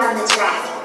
on the track.